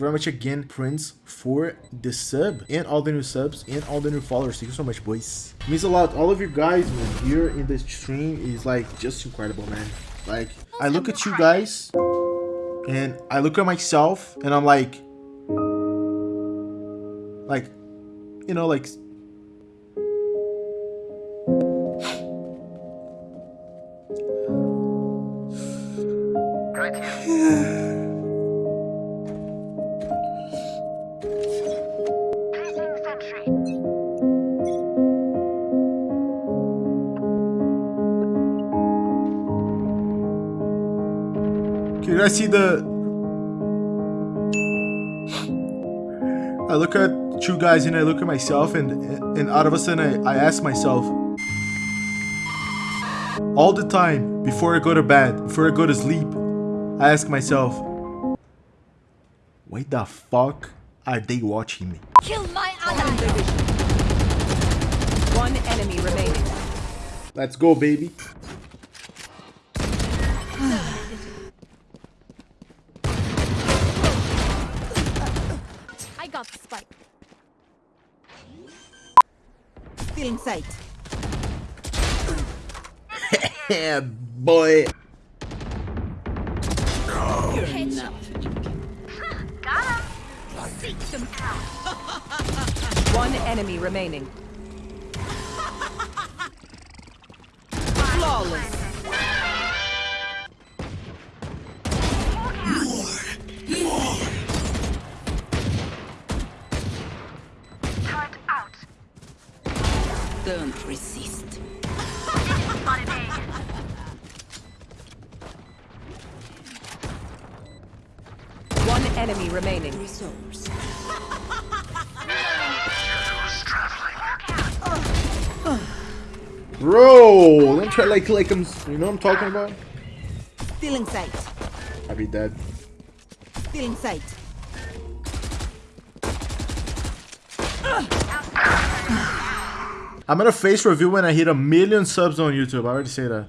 very much again, Prince, for the sub and all the new subs and all the new followers. Thank you so much, boys. It means a lot. All of you guys man, here in the stream is like just incredible, man. Like, I look at you guys and I look at myself and I'm like, like, you know, like Can you guys see the... I look at you guys and I look at myself and and out of a sudden I, I ask myself all the time before I go to bed, before I go to sleep, I ask myself, why the fuck are they watching me? Kill my ally. One enemy remaining. Let's go, baby. Sight. Yeah, boy. One enemy remaining. Flawless. Don't resist. One enemy remaining. Bro, don't try like like I'm. You know what I'm talking about? Still in sight. I'd be dead. Still in sight. I'm gonna face review when I hit a million subs on YouTube. I already say that.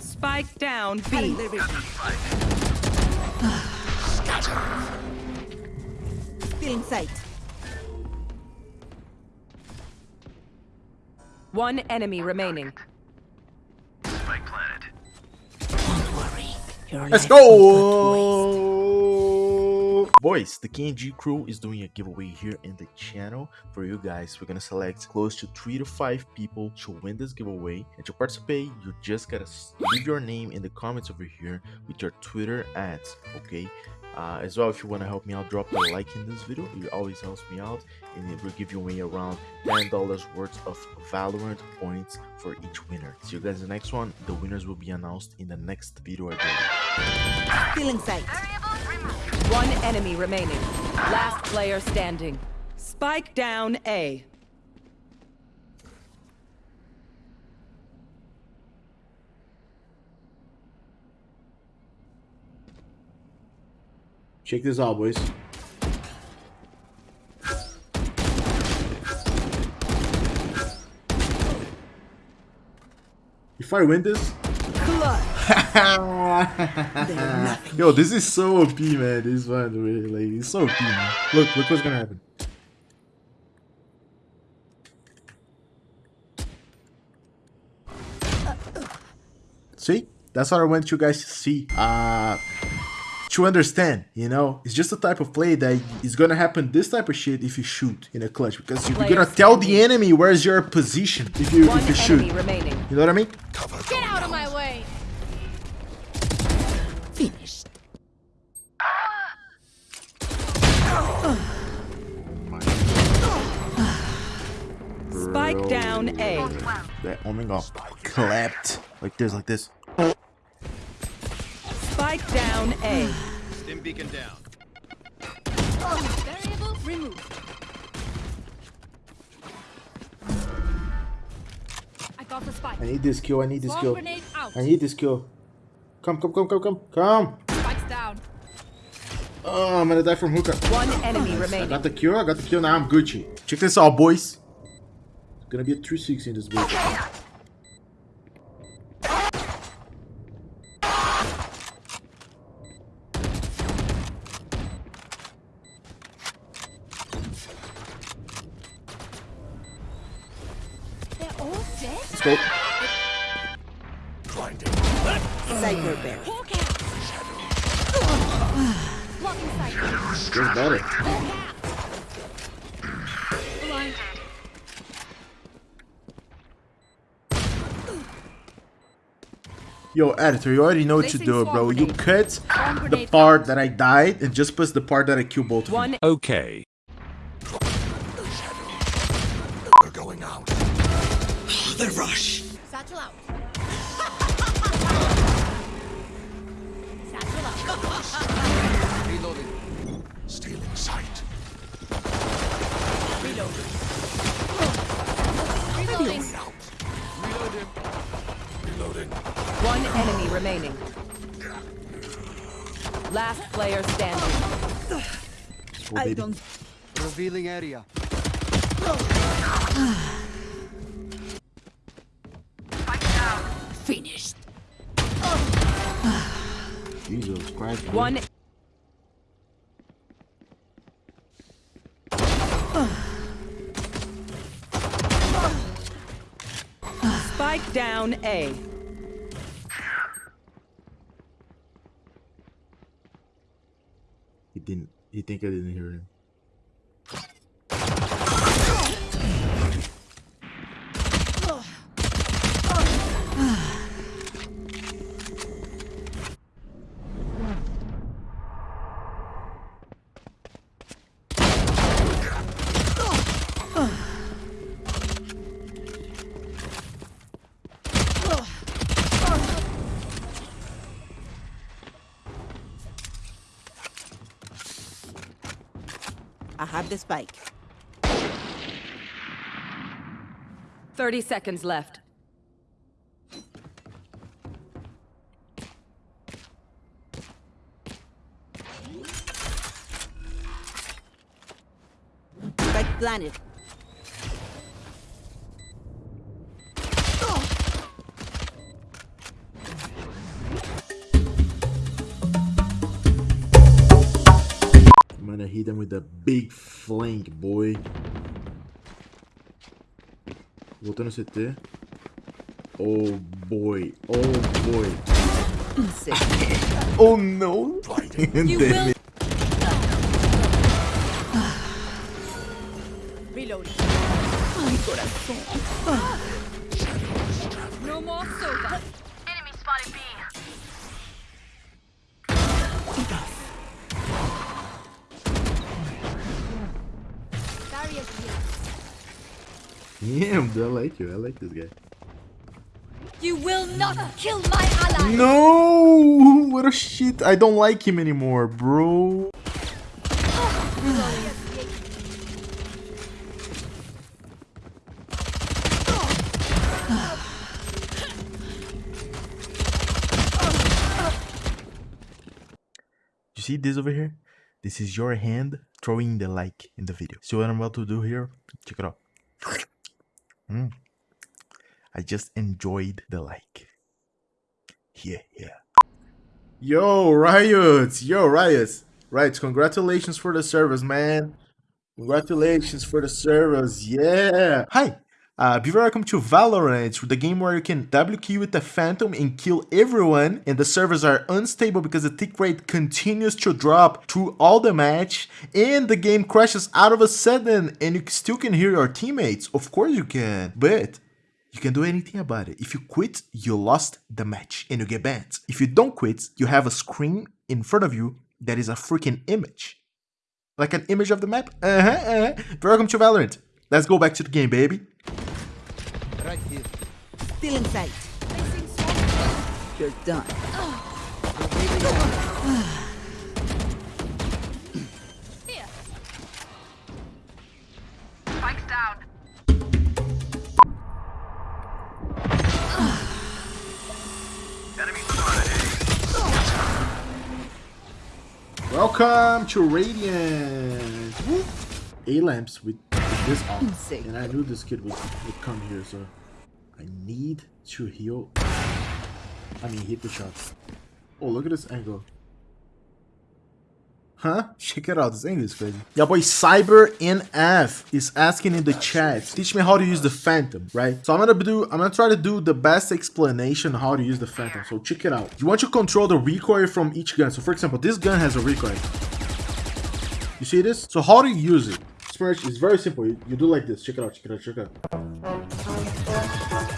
Spike down B. Still in sight. One enemy remaining. Let's go! Boys, the KNG crew is doing a giveaway here in the channel for you guys. We're gonna select close to three to five people to win this giveaway. And to participate, you just gotta s- leave your name in the comments over here with your Twitter ads, okay? Uh, as well, if you want to help me out, drop a like in this video. It always helps me out, and it will give you away around $10 worth of Valorant points for each winner. See you guys in the next one. The winners will be announced in the next video I do. Still in sight. One enemy remaining. Last player standing. Spike down A. Check this out, boys. If I win this, yo, this is so OP, man. This one, really, like, it's so OP, man. Look, look what's gonna happen. See, that's what I want you guys to see. Uh, to understand, you know, it's just a type of play that is gonna happen this type of shit if you shoot in a clutch because you're gonna tell the enemy where's your position if you if you shoot. You know what I mean? Get out of my way. Finished. Spike down A. That Omen got clapped like this, like this. Spike down A. Stim beacon down. Variable removed. I got the spike. I need this kill. I need this kill. I need this kill. Come, come, come, come, come, come. Spikes down. Oh, I'm gonna die from hookah. One enemy remaining. I got the kill. I got the kill. Now I'm Gucci. Check this out, boys. It's gonna be a 360 in this bitch. Let's go. Blinding. Cyber bear. Hawk out. Just better. Yo, editor, you already know what to do, bro. You cut the grenade part that I died and just press the part that I killed both of you. One Okay. Satchel out. Out. Stealing sight. Reloading. Reloading. one enemy remaining. Last player standing. Oh, baby. Revealing area. Finished. Jesus Christ. One. Spike down A. He didn't. He think I didn't hear him. I have the spike. 30 seconds left. Spike planted. Hit him with a big flank, boy. Voltando CT. Oh boy. Oh boy. Oh no! Damn it. Reloading. No more Damn, dude, I like you. I like this guy. You will not kill my ally. No! What a shit. I don't like him anymore, bro. You see this over here? This is your hand throwing the like in the video. See what I'm about to do here? Check it out. Mm. I just enjoyed the like. Yeah, yeah. Yo, Riot! Yo, Riot! Right, congratulations for the service, man. Congratulations for the service, yeah! Hi! Uh, be welcome to Valorant, the game where you can WQ with the Phantom and kill everyone, and the servers are unstable because the tick rate continues to drop through all the match, and the game crashes out of a sudden, and you still can hear your teammates. Of course you can, but you can do anything about it. If you quit, you lost the match and you get banned. If you don't quit, you have a screen in front of you that is a freaking image. Like an image of the map? Uh-huh, uh-huh. Welcome to Valorant. Let's go back to the game, baby. Right here. Still in sight. You're done. Revealing area. Here. Spikes down. Welcome to Radiant. A lamps with, with this off. Sick. And I knew this kid would, would come here, so I need to heal. I mean, hit the shots. Oh, look at this angle. Huh? Check it out. This angle is crazy. Yeah, boy, Cyber NF is asking in the chat. Teach me how to use the Phantom, right? So I'm gonna do. I'm gonna try to do the best explanation how to use the Phantom. So check it out. You want to control the recoil from each gun. So for example, this gun has a recoil. You see this? So how do you use it? It's very, simple. You do like this. Check it out. Check it out. Check it out.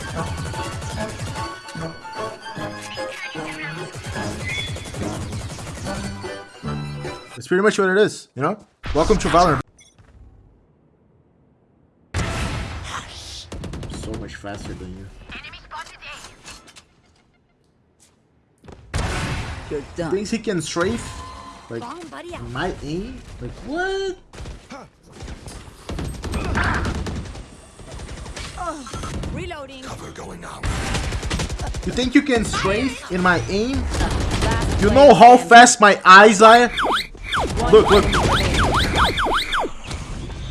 That's pretty much what it is, you know? Welcome to Valorant. So much faster than you. Enemy. You're done. Thinks he can strafe? Like, Bomb buddy out. my aim? Like, what? Reloading. Cover going out. You think you can strafe in my aim? You know how fast my eyes are? One Look, look.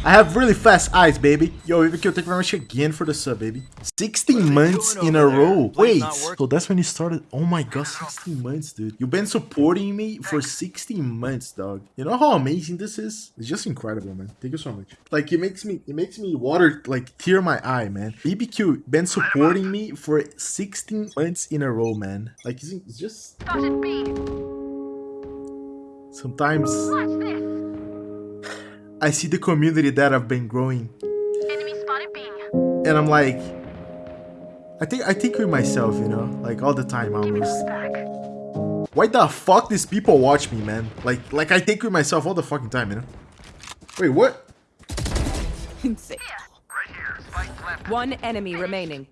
I have really fast eyes, baby. Yo, EVQ, thank you very much again for the sub, baby. 16 months in a row. Wait, so that's when you started? Oh my god, 16 months, dude. You've been supporting me for 16 months, dog. You know how amazing this is? It's just incredible, man. Thank you so much. Like, it makes me, it makes me water, like, tear my eye, man. BBQ been supporting me for 16 months in a row, man. Like, it's, it's just, Spotted B. sometimes I see the community that I've been growing Enemy spotted B. and I'm like, I think I think with myself, you know, like all the time almost. Why the fuck these people watch me, man? Like like I think with myself all the fucking time, you know. Wait, what? Insane. One enemy remaining.